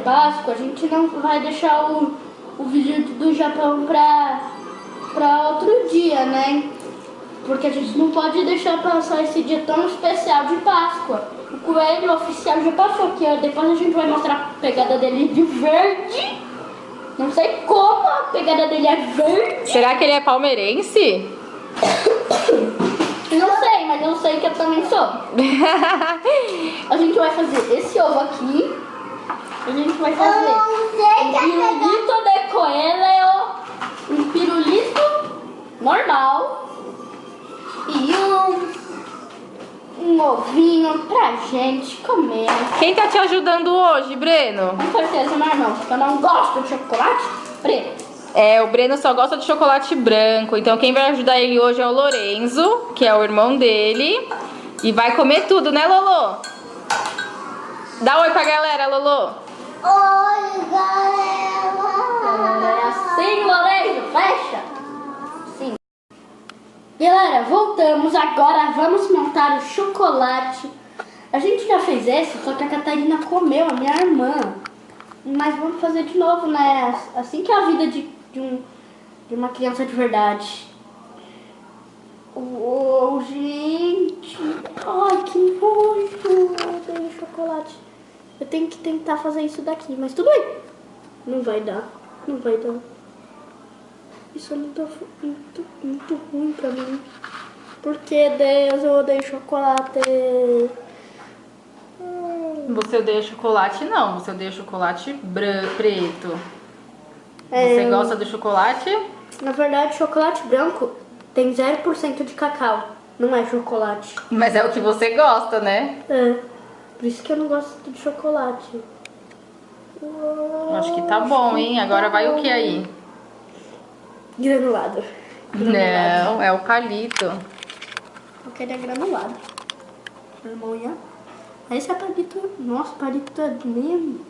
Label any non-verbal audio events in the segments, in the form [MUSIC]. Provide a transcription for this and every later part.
Páscoa, a gente não vai deixar o, o vídeo do Japão pra, pra outro dia, né? Porque a gente não pode deixar passar esse dia tão especial de Páscoa. O coelho oficial já passou aqui, ó. Depois a gente vai mostrar a pegada dele de verde. Não sei como a pegada dele é verde. Será que ele é palmeirense? Não sei, mas eu sei que eu também sou. [LAUGHS] A gente vai fazer esse ovo aqui. A gente vai fazer um pirulito de coelho, um pirulito normal e um, um ovinho pra gente comer. Quem tá te ajudando hoje, Breno? Com certeza, meu irmão, porque eu não gosto de chocolate preto. É, o Breno só gosta de chocolate branco, então quem vai ajudar ele hoje é o Lorenzo, que é o irmão dele. E vai comer tudo, né, Lolo? Dá oi pra galera, Lolo. Oi, galera! É assim, Lourenço, fecha. Sim. Galera, voltamos. Agora vamos montar o chocolate. A gente já fez esse, só que a Catarina comeu, a minha irmã. Mas vamos fazer de novo, né? Assim que é a vida de, de, um, de uma criança de verdade. Oh, gente. Ai, que nojo. Odeio chocolate. Eu tenho que tentar fazer isso daqui, mas tudo bem. Não vai dar. Não vai dar. Isso é muito, muito, muito ruim pra mim. Porque, Deus, eu odeio chocolate. Você odeia chocolate? Não, você odeia chocolate bran- preto. É, Você gosta do chocolate? Na verdade, chocolate branco tem 0% de cacau. Não é chocolate. Mas é o que você gosta, né? É. Por isso que eu não gosto de chocolate. Acho que tá bom, hein? Agora vai o que aí? Granulado. Não, é o palito. Eu queria granulado. Irmão, ia. Esse é palito. Nossa, palito é mesmo.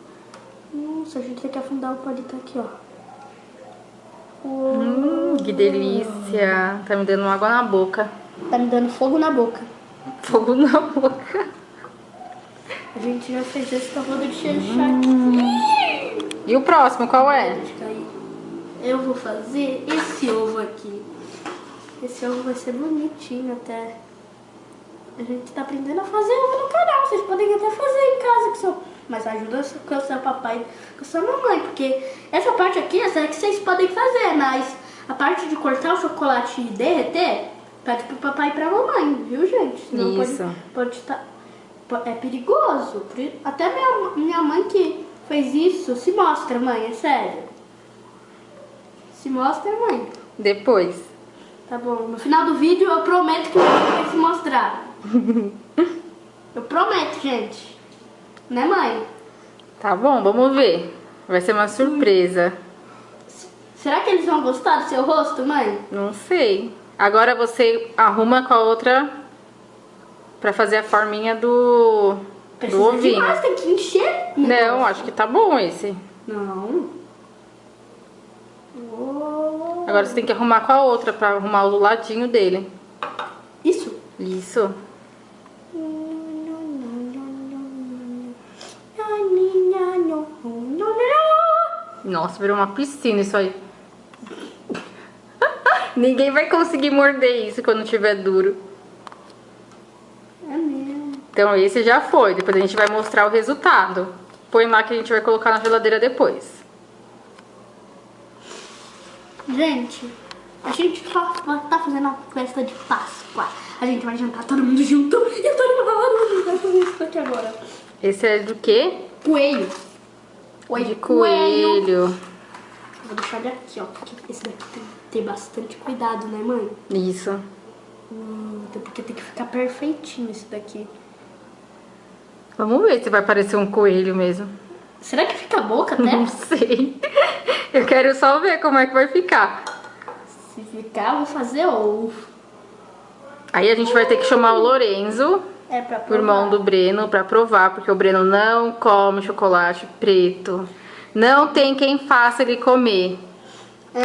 Nossa, a gente tem que afundar o palito aqui, ó. Hum, que delícia. Tá me dando água na boca. Tá me dando fogo na boca. Fogo na boca. A gente já fez esse pra poder fechar aqui. E o próximo, qual é? Aí. Eu vou fazer esse ovo aqui. Esse ovo vai ser bonitinho até. A gente tá aprendendo a fazer ovo no canal. Vocês podem até fazer em casa com seu... Mas ajuda com o seu papai com a sua mamãe. Porque essa parte aqui, essa é que vocês podem fazer. Mas a parte de cortar o chocolate e derreter, pede pro papai e pra mamãe, viu, gente? Senão Isso. Pode, pode estar... É perigoso. Até minha, minha mãe que fez isso, se mostra, mãe, é sério. Se mostra, mãe. Depois. Tá bom. No final do vídeo eu prometo que vai se mostrar. [LAUGHS] Eu prometo, gente. Né, mãe? Tá bom, vamos ver. Vai ser uma surpresa. Será que eles vão gostar do seu rosto, mãe? Não sei. Agora você arruma com a outra pra fazer a forminha do, do Precisa ovinho. demais, tem que encher. Não, acho que tá bom esse. Não. Oh. Agora você tem que arrumar com a outra pra arrumar o ladinho dele. Isso. Isso. Nossa, virou uma piscina isso aí. [LAUGHS] Ninguém vai conseguir morder isso quando tiver duro. Então esse já foi. Depois a gente vai mostrar o resultado. Põe lá que a gente vai colocar na geladeira depois. Gente, a gente tá, tá fazendo uma festa de Páscoa. A gente vai jantar todo mundo junto. E eu tô animada. A vai fazer isso aqui agora. Esse é do quê? Coelho. Oi, De coelho. Vou deixar ele aqui, ó. Porque esse daqui tem que ter bastante cuidado, né, mãe? Isso. Hum, até porque tem que ficar perfeitinho esse daqui. Vamos ver se vai parecer um coelho mesmo. Será que fica a boca até? Não sei. [LAUGHS] Eu quero só ver como é que vai ficar. Se ficar, eu vou fazer ovo. Aí a gente vai ter que chamar o Lorenzo, É o irmão do Breno, pra provar, porque o Breno não come chocolate preto. Não tem quem faça ele comer.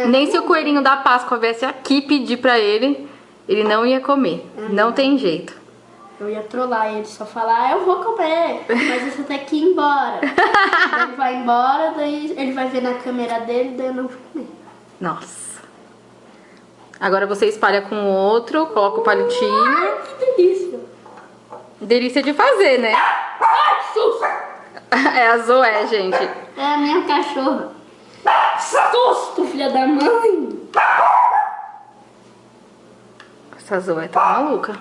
Nem se o coelhinho da Páscoa viesse aqui pedir pra ele, ele não ia comer. Não tem jeito. Eu ia trollar ele, só falar, "Ah, eu vou comer, mas você tem que ir embora. ele vai embora, daí ele vai ver na câmera dele, daí eu não vou comer. Nossa. Agora você espalha com o outro, coloca o palitinho. Ai, que delícia. Delícia de fazer, né? Ai, que susto. [LAUGHS] É a Zoé, gente. É a minha cachorra. Susto, filha da mãe. Essa Zoé tá maluca.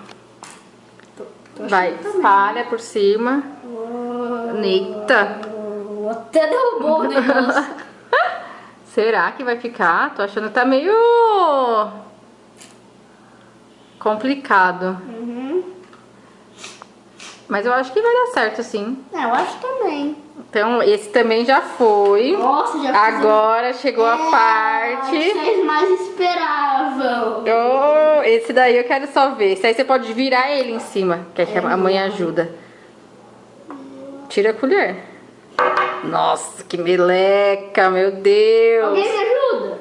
Vai, espalha por cima. Eita. Até derrubou o [LAUGHS] negócio. Será que vai ficar? Tô achando que tá meio complicado. Uhum. Mas eu acho que vai dar certo, sim. É, eu acho também. Então, esse também já foi. Nossa, já Agora chegou a É, parte. Vocês mais esperavam. Oh, esse daí eu quero só ver. Esse aí você pode virar ele em cima, que, é que a mãe ajuda. Tira a colher. Nossa, que meleca, meu Deus. Alguém me ajuda?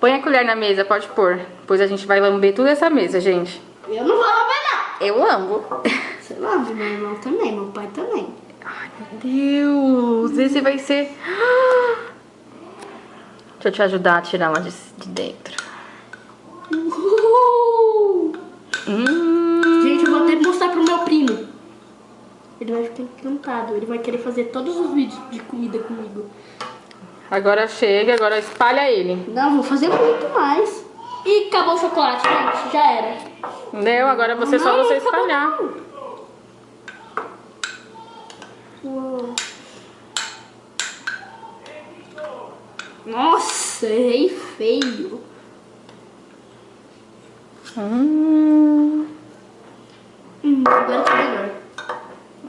Põe a colher na mesa, pode pôr. Depois a gente vai lamber toda essa mesa, gente. Eu não vou lavar Eu lambo. [LAUGHS] não. Você lava, meu irmão também, meu pai também. Ai, meu Deus. Esse vai ser... Deixa eu te ajudar a tirar lá de, de dentro. Uhul. Hum. Gente, eu vou até mostrar pro meu primo. Ele vai ficar encantado. Ele vai querer fazer todos os vídeos de comida comigo. Agora chega, agora espalha ele. Não, vou fazer muito mais. E acabou o chocolate, gente. Já era. Entendeu? Agora você só Não, você acabou espalhar. não. Uou. Nossa, errei feio. Hum. Hum, agora tá melhor.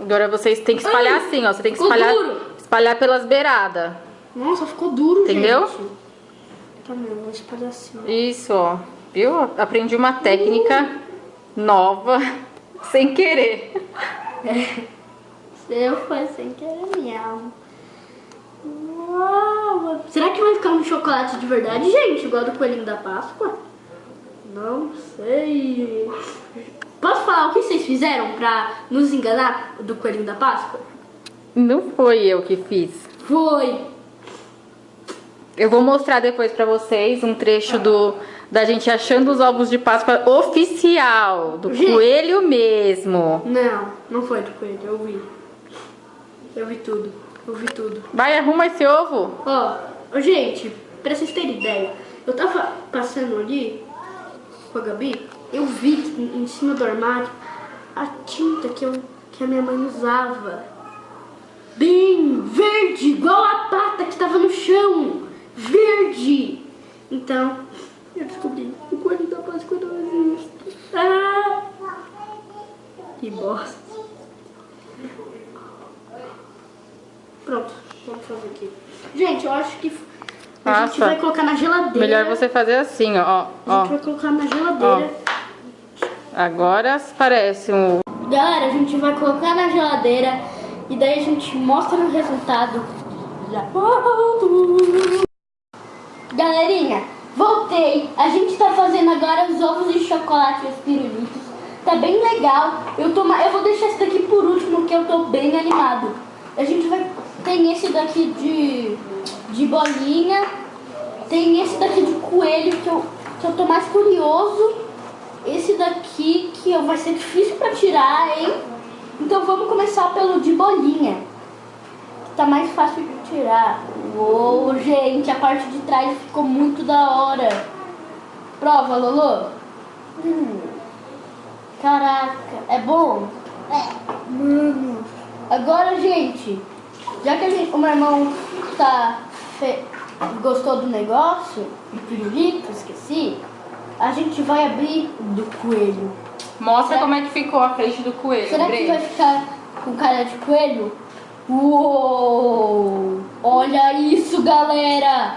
Agora vocês têm que espalhar Ai, assim, ó. Você tem que espalhar, duro. espalhar pelas beiradas. Nossa, ficou duro, Entendeu? gente. Tá, meu, vou espalhar assim. Isso, ó. Viu? Aprendi uma técnica nova [LAUGHS] sem querer. Eu foi sem querer mesmo. Uau! Será que vai ficar um chocolate de verdade, gente? Igual do coelhinho da Páscoa? Não sei. Posso falar o que vocês fizeram pra nos enganar do coelhinho da Páscoa? Não foi eu que fiz. Foi. Eu vou mostrar depois pra vocês um trecho do da gente achando os ovos de Páscoa oficial, do Gente. coelho mesmo. Não, não foi do coelho, eu vi. Eu vi tudo, eu vi tudo. Vai, arruma esse ovo. Ó, ó, gente, pra vocês terem ideia, eu tava passando ali com a Gabi, eu vi que em em cima do armário a tinta que, eu, que a minha mãe usava. Bem verde, igual a pata que tava no chão. Verde. Então, eu descobri o coelho da Páscoa não existe. Ah! Que bosta. Pronto, vamos fazer aqui. Gente, eu acho que a gente Nossa. vai colocar na geladeira. Melhor você fazer assim, ó. A ó. gente vai colocar na geladeira. Agora parece um Galera, a gente vai colocar na geladeira e daí a gente mostra o resultado. Galerinha, voltei. A gente tá fazendo agora os ovos de chocolate e os pirulitos. Tá bem legal. Eu, tô, eu vou deixar esse daqui por último, que eu tô bem animado. A gente vai. Tem esse daqui de, de bolinha. Tem esse daqui de coelho, que eu, que eu tô mais curioso. Esse daqui que eu- vai ser difícil pra tirar, hein? Então vamos começar pelo de bolinha. Que tá mais fácil de tirar. Uou, gente, a parte de trás ficou muito da hora. Prova, Lolo. Hum. Caraca, é bom? É. Mano. Agora, gente, já que gente, o meu irmão tá fe- gostou do negócio, do pirulito, esqueci, a gente vai abrir do coelho. Mostra Será- como é que ficou a frente do coelho, Será que vai ficar com cara de coelho? Uou! Olha isso, galera!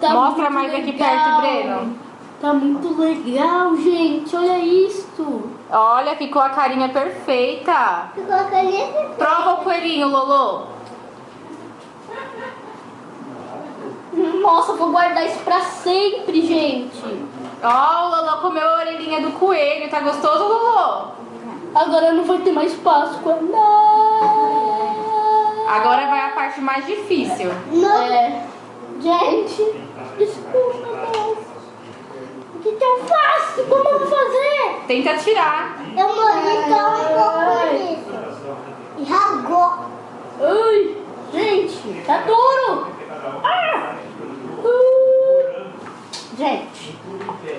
Tá Mostra mais aqui legal. perto, Breno. Tá muito legal, gente. Olha isso. Olha, ficou a carinha perfeita. Ficou a caneta? Prova o coelhinho, Lolo. Nossa, vou guardar isso pra sempre, gente. Ó, o Lolo comeu a orelhinha do coelho. Tá gostoso, Lolo? Agora não vai ter mais Páscoa. Não. Agora vai a parte mais difícil. Não. É. Gente, desculpa, Deus. O que, que eu faço? Como eu vou fazer? Tenta tirar. Eu morri tão um pouco nisso. E ragou. Ai, gente, tá duro. Ah. Gente,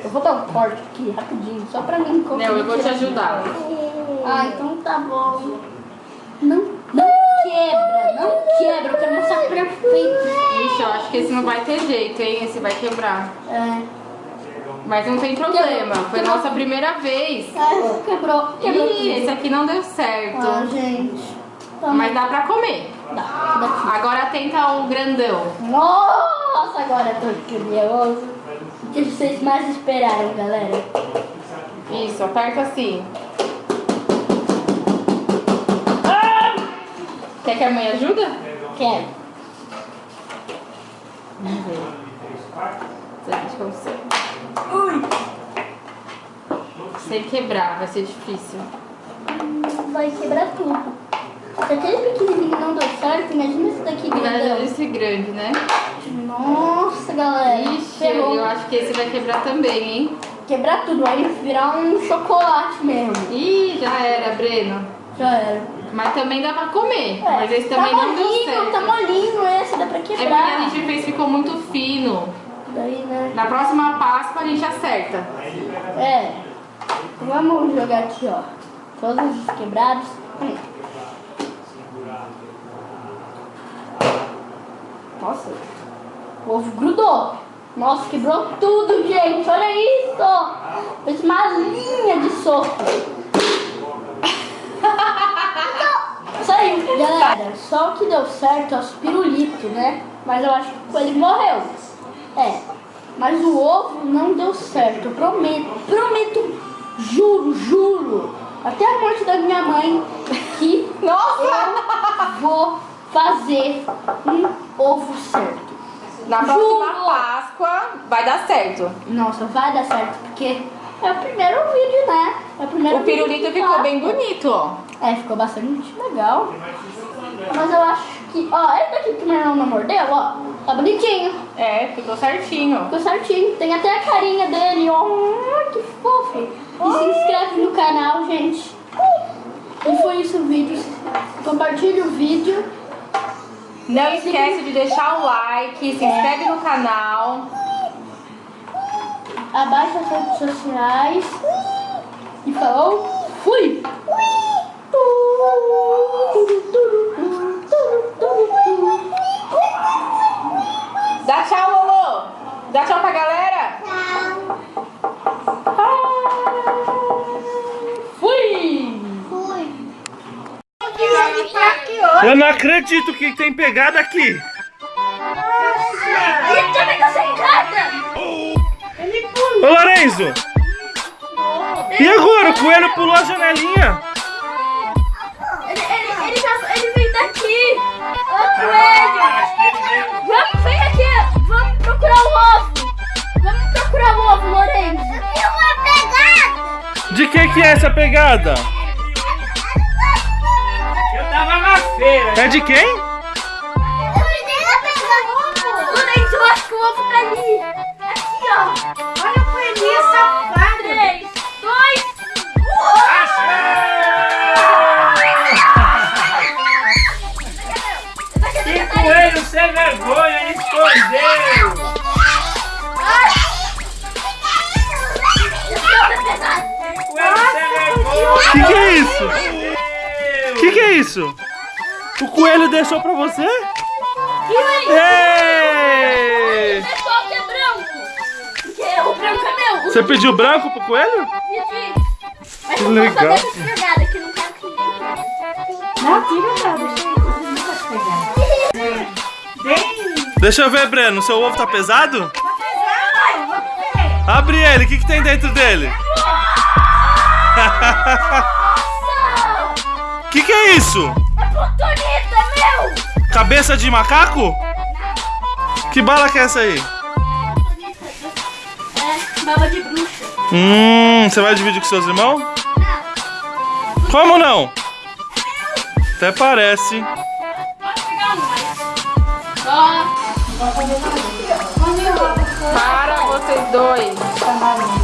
eu vou dar um corte aqui rapidinho, só pra mim. Não, eu vou te ajudar. Ah, então tá bom. Não, não quebra, não quebra, eu quero mostrar perfeito. Ixi, eu acho que esse não vai ter jeito, hein? Esse vai quebrar. É. Mas não tem problema. Foi nossa primeira vez. É, quebrou, quebrou. Ih, esse aqui não deu certo. Ah, gente. Tá Mas dá pra comer. Dá. Agora tenta o grandão. Nossa, agora eu tô curioso. O que vocês mais esperaram, galera? Isso, aperta assim. Quer que a mãe ajuda? Quero. Vamos ver. Consegue. Sem quebrar, vai ser difícil. Vai quebrar tudo. Se aquele pequenininho não deu certo, imagina esse daqui Vai grandão. esse grande, né? Nossa, galera. Ixi, ferrou. eu acho que esse vai quebrar também, hein? Quebrar tudo, vai virar um chocolate mesmo. Ih, já era, Breno. Já era. Mas também dá pra comer. É, Mas esse também tá não deu molinho, certo. Tá molinho esse, dá pra É porque quebrar. a gente fez, ficou muito fino. Daí, né? Na próxima Páscoa a gente acerta. É. Vamos jogar aqui, ó. Todos os quebrados. Hum. Nossa. O ovo grudou. Nossa, quebrou tudo, gente. Olha isso. Fez uma linha de soco. [LAUGHS] Saiu, galera. Só o que deu certo é os pirulitos, né? Mas eu acho que ele morreu. É. Mas o ovo não deu certo. Eu prometo, prometo, juro, juro. Até a morte da minha mãe que Nossa! eu vou fazer um ovo certo. Na próxima Juro. Páscoa vai dar certo. Nossa, vai dar certo, porque é o primeiro vídeo, né? É o primeiro O pirulito vídeo de ficou bem bonito, ó. É, ficou bastante legal. Mas eu acho que, ó, esse daqui que meu irmão não mordeu, ó, tá bonitinho. É, ficou certinho. Ficou certinho. Tem até a carinha dele, ó. Que fofo. E se inscreve no canal, gente. E foi isso o vídeo. Compartilhe o vídeo. Não esquece de deixar o like, se inscreve no canal. Abaixa as redes sociais. E falou. Fui! Acredito que tem pegada aqui. Ele também tá sem carta! Ô Lorenzo! E agora? O coelho pulou a janelinha. Ele, ele, ele, ele veio daqui! Ô, coelho! Vamos, vem aqui! Vamos procurar o ovo! Vamos procurar o ovo, Lourenço! Eu vou pegar. De que que é essa pegada? Eu tava na feira. É de quem? Sem vergonha, ele escondeu. Vergonha. Que que é isso? Meu. Que que é isso? O coelho deixou pra você? Ei! Pessoal que é branco! Porque o branco é meu! Você pediu branco pro coelho? Pedi. Que legal. Deixa eu ver, Breno. Seu ovo tá pesado? tá pesado. Abre ele. O que que tem dentro dele? [LAUGHS] Que que é isso? É meu! Cabeça de macaco? Que bala que é essa aí? É, baba de bruxa. Hum, você vai dividir com seus irmãos? Não. Como não? Até parece. Para vocês dois.